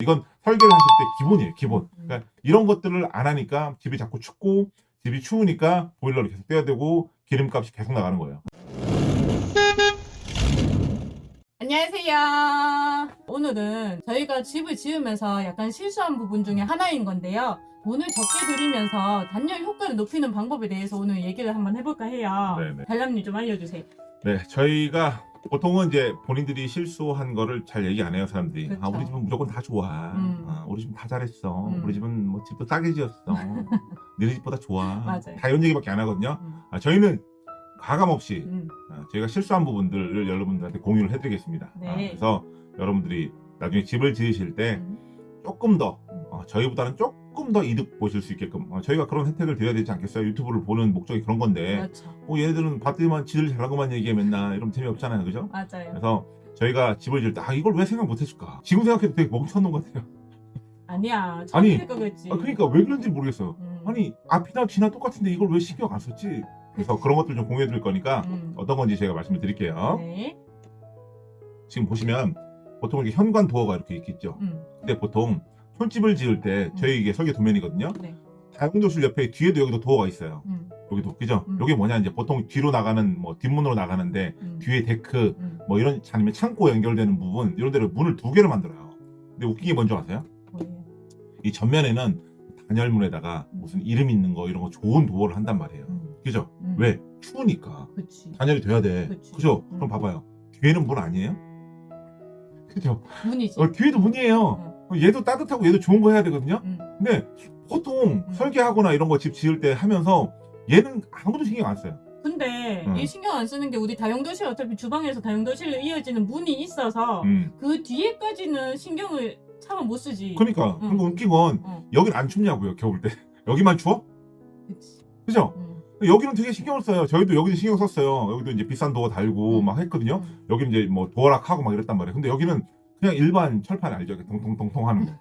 이건 설계를 하실 때 기본이에요 기본 음. 그러니까 이런 것들을 안 하니까 집이 자꾸 춥고 집이 추우니까 보일러를 계속 떼야 되고 기름값이 계속 나가는 거예요 안녕하세요. 오늘은 저희가 집을 지으면서 약간 실수한 부분 중에 하나인 건데요. 돈을 적게 들이면서 단열 효과를 높이는 방법에 대해서 오늘 얘기를 한번 해볼까 해요. 네네. 달람님 좀 알려주세요. 네 저희가 보통은 이제 본인들이 실수한 거를 잘 얘기 안 해요 사람들이 그쵸. 아 우리 집은 무조건 다 좋아 음. 아, 우리 집은 다 잘했어 음. 우리 집은 뭐 집도 싸게 지었어 너네 집보다 좋아 맞아요. 다 이런 얘기밖에 안 하거든요 음, 아, 저희는 가감 없이 음, 아, 저희가 실수한 부분들을 여러분들한테 공유를 해드리겠습니다. 네. 아, 그래서 여러분들이 나중에 집을 지으실 때 음. 조금 더 음. 어, 저희보다는 조금 더 이득 보실 수 있게끔 어, 저희가 그런 혜택을 드려야 되지 않겠어요? 유튜브를 보는 목적이 그런 건데 그렇죠. 어, 얘네들은 봤더니만 지들 잘한 것만 얘기해 맨날 이러면 재미없잖아요. 그죠? 맞아요. 그래서 저희가 집을 지을 때 아, 이걸 왜 생각 못 해줄까? 지금 생각해도 되게 멍청한 놈 같아요. 아니야. 아니. 아, 그러니까 왜 그런지 모르겠어요. 음, 아니 앞이나 뒤나 똑같은데 이걸 왜 신경 안 썼지? 그래서 그치. 그런 것들 좀 공유해 드릴 거니까 음. 어떤 건지 제가 말씀을 드릴게요. 네. 지금 보시면 보통 이렇게 현관 도어가 이렇게 있겠죠. 음. 근데 보통 촌집을 지을 때 저희 이게 설계 도면이거든요. 네. 다용도실 옆에 뒤에도 여기도 도어가 있어요. 음. 여기도 그죠? 음. 여기 뭐냐 이제 보통 뒤로 나가는 뭐 뒷문으로 나가는데 음. 뒤에 데크 음. 뭐 이런 아니면 창고 연결되는 부분 이런 데를 문을 두 개를 만들어요. 근데 웃긴 게 뭔지 아세요? 뭐예요? 이 전면에는 단열문에다가 무슨 이름 있는 거 이런 거 좋은 도어를 한단 말이에요. 음. 그죠? 음. 왜? 추우니까 그치. 단열이 돼야 돼. 그치. 그죠? 음. 그럼 봐봐요. 뒤에는 문 아니에요? 그죠? 문이지. 어, 뒤에도 문이에요. 어, 얘도 따뜻하고 얘도 좋은 거 해야 되거든요. 음. 근데 보통 음. 설계하거나 이런 거 집 지을 때 하면서 얘는 아무도 신경 안 써요. 근데 음. 이 신경 안 쓰는 게 우리 다용도실 어차피 주방에서 다용도실로 이어지는 문이 있어서 음. 그 뒤에까지는 신경을 차마 못 쓰지. 그러니까 음. 그리고 웃긴 건 어, 여긴 안 춥냐고요 겨울 때 여기만 추워? 그치. 그죠? 음. 여기는 되게 신경을 써요. 저희도 여기는 신경 썼어요. 여기도 이제 비싼 도어 달고 음. 막 했거든요. 음. 여기는 이제 뭐 도어락하고 막 이랬단 말이에요. 근데 여기는 그냥 일반 철판 알죠? 통통통통 하는 거.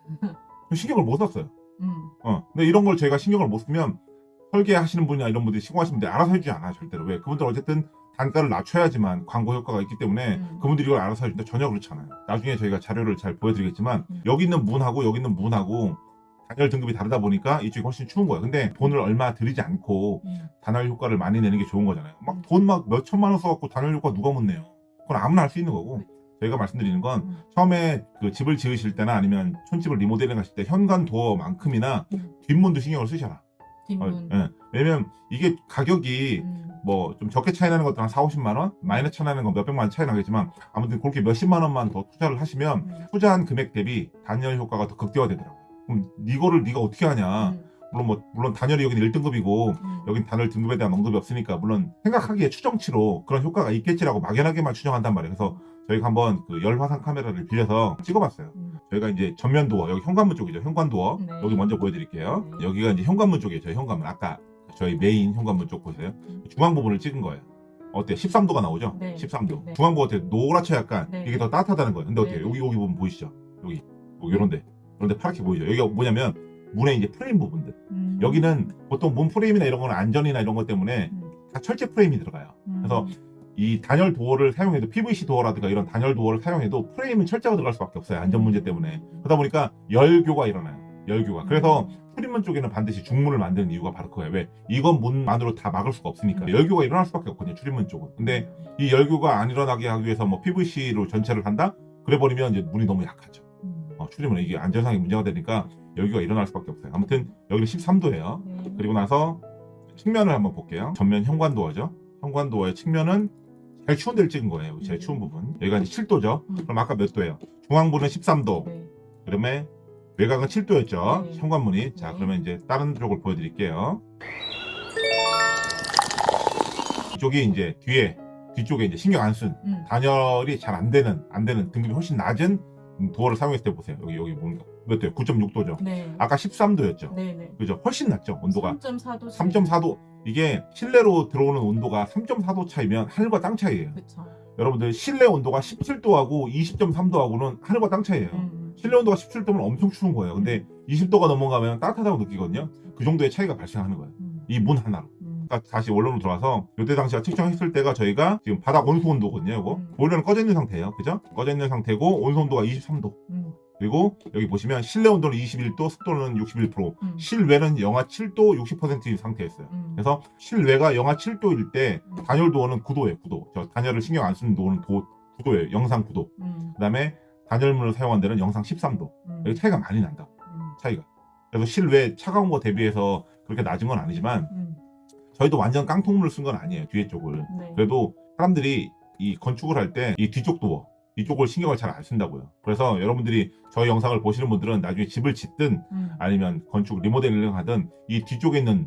신경을 못 썼어요. 음. 어. 근데 이런 걸 저희가 신경을 못 쓰면 설계하시는 분이나 이런 분들이 시공하시는 분들이 알아서 해주지 않아요 절대로 왜 그분들 어쨌든 단가를 낮춰야지만 광고 효과가 있기 때문에 음. 그분들이 이걸 알아서 해주는데 전혀 그렇지 않아요 나중에 저희가 자료를 잘 보여드리겠지만 음. 여기 있는 문하고 여기 있는 문하고 단열 등급이 다르다 보니까 이쪽이 훨씬 추운 거예요 근데 돈을 얼마 들이지 않고 음. 단열 효과를 많이 내는 게 좋은 거잖아요 막 돈 막 몇 천만 원 써갖고 단열 효과 누가 못 내요 그건 아무나 할 수 있는 거고 저희가 말씀드리는 건 음. 처음에 그 집을 지으실 때나 아니면 촌집을 리모델링 하실 때 현관 도어만큼이나 음. 뒷문도 신경을 쓰셔라 뒷문. 어, 예. 왜냐면 이게 가격이 음. 뭐좀 적게 차이 나는 것도 한 4, 50만 원, 많이 차이 나는 건 몇백만 원 차이 나겠지만 아무튼 그렇게 몇십만 원만 더 투자를 하시면 음. 투자한 금액 대비 단열 효과가 더 극대화되더라고요. 그럼 이거를 네가 어떻게 하냐? 음. 물론 뭐 물론 단열이 여기는 1등급이고 음. 여긴 단열 등급에 대한 언급이 없으니까 물론 생각하기에 추정치로 그런 효과가 있겠지라고 막연하게만 추정한단 말이에요. 그래서 저희가 한번 그 열화상 카메라를 빌려서 찍어봤어요. 음. 저희가 이제 전면 도어 여기 현관문 쪽이죠. 현관 도어 네. 여기 먼저 보여드릴게요. 네. 여기가 이제 현관문 쪽이에요. 저희 현관문 아까 저희 메인 현관문 쪽 보세요. 중앙 부분을 찍은 거예요. 어때? 13도가 나오죠? 네. 13도. 네. 중앙부 어때? 노랗죠 약간. 네. 이게 더 따뜻하다는 거예요. 근데 어때요? 네. 여기 여기 부분 보이시죠? 여기 여기 요런데 요런데 파랗게 보이죠? 여기가 뭐냐면 문의 이제 프레임 부분들. 음. 여기는 보통 문 프레임이나 이런 거는 안전이나 이런 것 때문에 음. 다 철제 프레임이 들어가요. 음. 그래서 이 단열 도어를 사용해도 PVC 도어라든가 이런 단열 도어를 사용해도 프레임은 철제가 들어갈 수밖에 없어요. 안전 문제 때문에. 그러다 보니까 열교가 일어나요. 열교가. 그래서 음. 출입문 쪽에는 반드시 중문을 만드는 이유가 바로 그거예요. 왜? 이건 문만으로 다 막을 수가 없으니까. 음. 열교가 일어날 수밖에 없거든요. 출입문 쪽은. 근데 이 열교가 안 일어나게 하기 위해서 뭐 PVC로 전체를 한다? 그래 버리면 이제 문이 너무 약하죠. 음. 어, 출입문에 이게 안전상의 문제가 되니까 열교가 일어날 수밖에 없어요. 아무튼 여기는 13도예요. 네. 그리고 나서 측면을 한번 볼게요. 전면 현관 도어죠. 현관 도어의 측면은 제일 추운 데를 찍은 거예요. 제일 추운 부분. 여기가 이제 7도죠. 음. 그럼 아까 몇 도예요? 중앙부는 13도. 네. 그다음에 외곽은 7도였죠. 네. 현관문이. 자, 네. 그러면 이제 다른 쪽을 보여드릴게요. 이쪽이 이제 뒤에 뒤쪽에 이제 신경 안쓴 음. 단열이 잘 안 되는 안 되는 등급이 훨씬 낮은 음, 도어를 사용했을 때 보세요. 여기 여기 몇 도예요? 9.6도죠. 네. 아까 13도였죠. 네 네. 그죠? 훨씬 낮죠. 온도가 3.4도. 3.4도. 이게 실내로 들어오는 온도가 3.4도 차이면 하늘과 땅 차이예요. 그쵸. 여러분들 실내 온도가 17도하고 20.3도하고는 하늘과 땅 차이예요. 음. 실내 온도가 17도면 엄청 추운 거예요. 근데 20도가 넘어가면 따뜻하다고 느끼거든요. 그 정도의 차이가 발생하는 거예요. 음. 이문 하나로. 다시 원론으로 돌아서 이때 당시가 측정했을 때가 저희가 지금 바닥 온수 온도거든요. 이거 음. 보일러는 꺼져 있는 상태예요. 그죠? 꺼져 있는 상태고 온수 온도가 23도. 음. 그리고 여기 보시면 실내 온도는 21도, 습도는 61%, 음. 실외는 영하 7도 60%인 상태였어요. 음. 그래서 실외가 영하 7도일 때 음. 단열 도어는 9도예요. 9도. 저 단열을 신경 안 쓰는 도어는 도, 9도예요. 영상 9도. 음. 그다음에 단열문을 사용한 데는 영상 13도. 음. 여기 차이가 많이 난다. 음. 차이가. 그래서 실외 차가운 거 대비해서 그렇게 낮은 건 아니지만 음. 저희도 완전 깡통문을 쓴 건 아니에요. 뒤에 쪽을. 네. 그래도 사람들이 이 건축을 할 때 이 뒤쪽 도어 이쪽을 신경을 잘 안 쓴다고요. 그래서 여러분들이 저희 영상을 보시는 분들은 나중에 집을 짓든 음. 아니면 건축 리모델링 하든 이 뒤쪽에 있는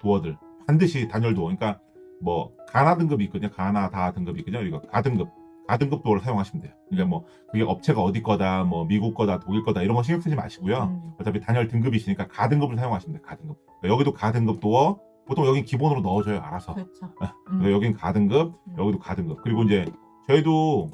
도어들 반드시 단열 도어 그러니까 뭐 가나 등급이 있거든요. 가나 다 등급이 있거든요. 이거 가등급 가등급 도어를 사용하시면 돼요. 그러니까 뭐 그게 업체가 어디 거다 뭐 미국 거다 독일 거다 이런 거 신경 쓰지 마시고요. 음. 어차피 단열 등급이 있으니까 가등급을 사용하시면 돼요. 가등급. 그러니까 여기도 가등급 도어 보통 여긴 기본으로 넣어줘요. 알아서. 그렇죠. 그래서 여긴 가등급, 음. 여기도 가등급. 그리고 이제 저희도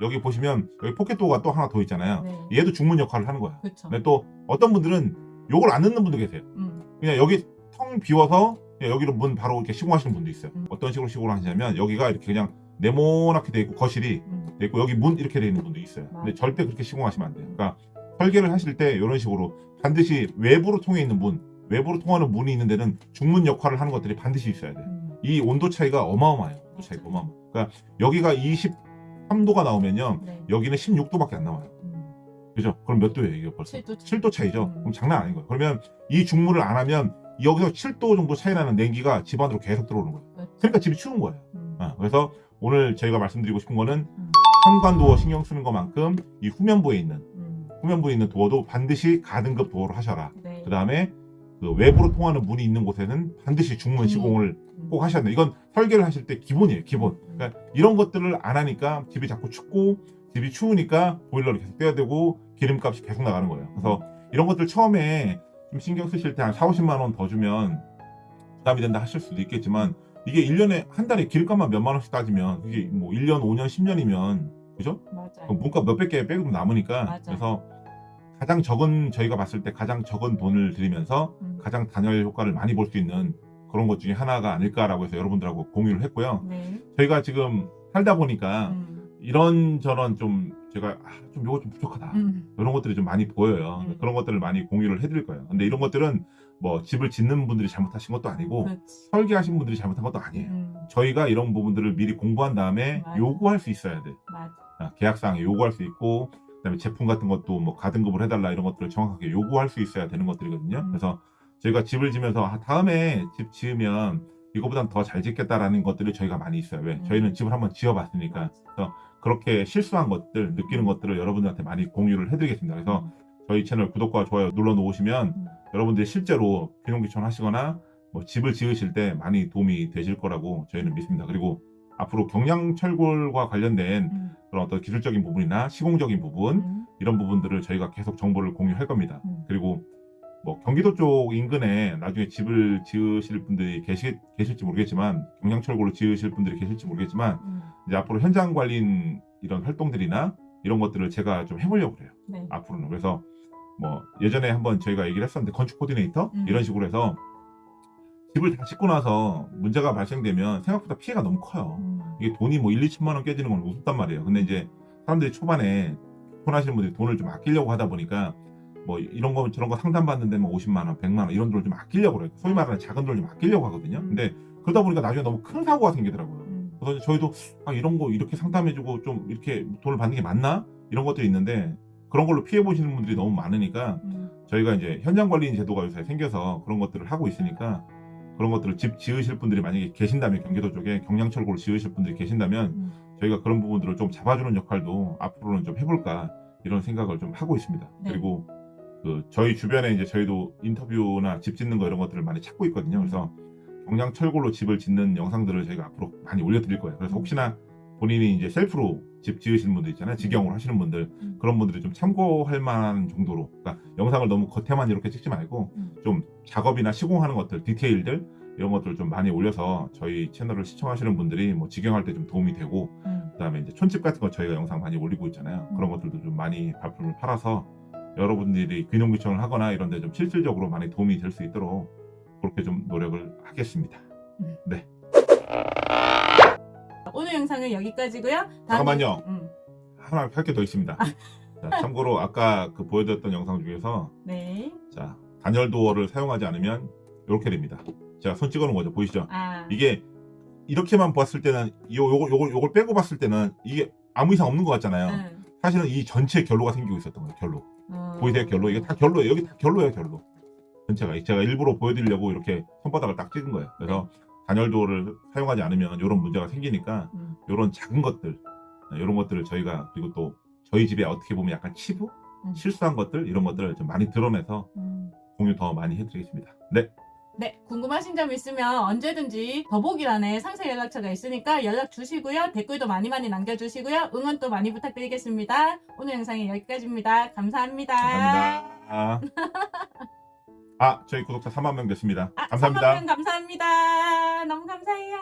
여기 보시면 여기 포켓 도어가 또 하나 더 있잖아요. 네. 얘도 중문 역할을 하는 거야. 그렇죠. 근데 또 어떤 분들은 요걸 안 넣는 분도 계세요. 음. 그냥 여기 텅 비워서 여기로 문 바로 이렇게 시공하시는 분도 있어요. 음. 어떤 식으로 시공을 하시냐면 여기가 이렇게 그냥 네모나게 돼 있고 거실이 음. 돼 있고 여기 문 이렇게 돼 있는 분도 있어요. 근데 맞아요. 절대 그렇게 시공하시면 안 돼요. 그러니까 설계를 하실 때 이런 식으로 반드시 외부로 통해 있는 문, 외부로 통하는 문이 있는 데는 중문 역할을 하는 것들이 반드시 있어야 돼요. 음. 이 온도 차이가 어마어마해요. 온도 차이가 어마어마. 그러니까 여기가 23도가 나오면요. 네. 여기는 16도밖에 안 나와요. 음. 그죠? 그럼 몇 도예요, 이게 벌써? 7도 차. 7도 차이죠. 음. 그럼 장난 아닌 거예요. 그러면 이 중물을 안 하면 여기서 7도 정도 차이 나는 냉기가 집 안으로 계속 들어오는 거예요. 그렇죠. 그러니까 집이 추운 거예요. 음. 어, 그래서 오늘 저희가 말씀드리고 싶은 거는 음. 현관 도어 신경 쓰는 것만큼 이 후면부에 있는 음. 후면부에 있는 도어도 반드시 가등급 도어로 하셔라. 네. 그 다음에 그 외부로 통하는 문이 있는 곳에는 반드시 중문 시공을 음. 꼭 하셔야 돼요. 이건 설계를 하실 때 기본이에요. 기본. 음. 그러니까 이런 것들을 안 하니까 집이 자꾸 춥고 집이 추우니까 보일러를 계속 떼야 되고 기름값이 계속 나가는 거예요. 그래서 이런 것들 처음에 좀 신경 쓰실 때 한 4, 50만 원 더 주면 부담이 된다 하실 수도 있겠지만 이게 1년에 한 달에 기름값만 몇만 원씩 따지면 그게 뭐 1년, 5년, 10년이면 그죠? 맞아요. 그럼 문값 몇백 개 빼고 남으니까 맞아요. 그래서 가장 적은 저희가 봤을 때 가장 적은 돈을 들이면서 음. 가장 단열 효과를 많이 볼 수 있는 그런 것 중에 하나가 아닐까라고 해서 여러분들하고 공유를 했고요. 네. 저희가 지금 살다 보니까 음. 이런 저런 좀 제가 아, 좀 요거 좀 부족하다 음. 이런 것들이 좀 많이 보여요. 음. 그런 것들을 많이 공유를 해드릴 거예요. 근데 이런 것들은 뭐 집을 짓는 분들이 잘못하신 것도 아니고 그렇지. 설계하신 분들이 잘못한 것도 아니에요. 음. 저희가 이런 부분들을 미리 공부한 다음에 맞아. 요구할 수 있어야 돼. 맞아. 아, 계약상에 요구할 수 있고 그다음에 제품 같은 것도 뭐 가등급을 해달라 이런 것들을 정확하게 요구할 수 있어야 되는 것들이거든요. 음. 그래서 저희가 집을 지면서 아, 다음에 집 지으면 이거보단 더 잘 짓겠다라는 것들이 저희가 많이 있어요. 왜? 음. 저희는 집을 한번 지어봤으니까 그렇게 실수한 것들, 느끼는 것들을 여러분들한테 많이 공유를 해드리겠습니다. 그래서 음. 저희 채널 구독과 좋아요 눌러 놓으시면 음. 여러분들이 실제로 귀농귀촌 하시거나 뭐 집을 지으실 때 많이 도움이 되실 거라고 저희는 믿습니다. 그리고 앞으로 경량철골과 관련된 음. 그런 어떤 기술적인 부분이나 시공적인 부분 음. 이런 부분들을 저희가 계속 정보를 공유할 겁니다. 음. 그리고 뭐 경기도 쪽 인근에 나중에 집을 지으실 분들이 계시, 계실지 모르겠지만 경량철골로 지으실 분들이 계실지 모르겠지만 음. 이제 앞으로 현장 관리인 이런 활동들이나 이런 것들을 제가 좀 해보려고 그래요. 네. 앞으로는 그래서 뭐 예전에 한번 저희가 얘기를 했었는데 건축 코디네이터 음. 이런 식으로 해서 집을 다 짓고 나서 문제가 발생되면 생각보다 피해가 너무 커요. 음. 이게 돈이 뭐 1, 2천만 원 깨지는 건 우습단 말이에요. 근데 이제 사람들이 초반에 결혼하시는 분들이 돈을 좀 아끼려고 하다 보니까 뭐 이런 거 저런 거 상담 받는데 뭐 50만 원, 100만 원 이런 돈을 좀 아끼려고 그래요. 소위 말하는 작은 돈을 좀 아끼려고 하거든요. 음. 근데 그러다 보니까 나중에 너무 큰 사고가 생기더라고요. 음. 그래서 저희도 아 이런 거 이렇게 상담해주고 좀 이렇게 돈을 받는 게 맞나 이런 것들이 있는데 그런 걸로 피해 보시는 분들이 너무 많으니까 음. 저희가 이제 현장 관리인 제도가 요새 생겨서 그런 것들을 하고 있으니까 그런 것들을 집 지으실 분들이 만약에 계신다면 경기도 쪽에 경량철골 지으실 분들이 계신다면 음. 저희가 그런 부분들을 좀 잡아주는 역할도 앞으로는 좀 해볼까 이런 생각을 좀 하고 있습니다. 네. 그리고 그 저희 주변에 이제 저희도 인터뷰나 집 짓는 거 이런 것들을 많이 찾고 있거든요. 그래서 경량철골로 집을 짓는 영상들을 저희가 앞으로 많이 올려드릴 거예요. 그래서 음. 혹시나 본인이 이제 셀프로 집 지으시는 분들 있잖아요. 직영으로 하시는 분들 음. 그런 분들이 좀 참고할 만한 정도로 그러니까 영상을 너무 겉에만 이렇게 찍지 말고 음. 좀 작업이나 시공하는 것들 디테일들 이런 것들을 좀 많이 올려서 저희 채널을 시청하시는 분들이 뭐 직영할 때 좀 도움이 되고 음. 그다음에 이제 촌집 같은 거 저희가 영상 많이 올리고 있잖아요. 음. 그런 것들도 좀 많이 발품을 팔아서 여러분들이 귀농귀촌을 하거나 이런 데 좀 실질적으로 많이 도움이 될 수 있도록 그렇게 좀 노력을 하겠습니다. 오늘 영상은 여기까지고요. 잠깐만요. 음. 하나 할게 더 있습니다. 자, 참고로 아까 그 보여드렸던 영상 중에서 네. 자 단열 도어를 사용하지 않으면 이렇게 됩니다. 제가 손 찍어놓은 거죠. 보이시죠? 아. 이게 이렇게만 봤을 때는 요 요걸 요걸 요걸 빼고 봤을 때는 이게 아무 이상 없는 것 같잖아요. 응. 사실은 이 전체 결로가 생기고 있었던 거예요. 결로. 어. 보이세요? 결로. 이게 다 결로예요. 여기 다 결로예요. 결로. 전체가. 제가 일부러 보여드리려고 이렇게 손바닥을 딱 찍은 거예요. 그래서 단열 도어를 사용하지 않으면 이런 문제가 생기니까 음. 이런 작은 것들, 이런 것들을 저희가 그리고 또 저희 집에 어떻게 보면 약간 치부, 음. 실수한 것들 이런 것들을 좀 많이 드러내서 음. 공유 더 많이 해드리겠습니다. 네, 네, 궁금하신 점 있으면 언제든지 더보기란에 상세 연락처가 있으니까 연락 주시고요. 댓글도 많이 많이 남겨주시고요. 응원 또 많이 부탁드리겠습니다. 오늘 영상이 여기까지입니다. 감사합니다. 감사합니다. 아, 저희 구독자 3만 명 됐습니다. 아, 감사합니다. 3만 명 감사합니다. 너무 감사해요.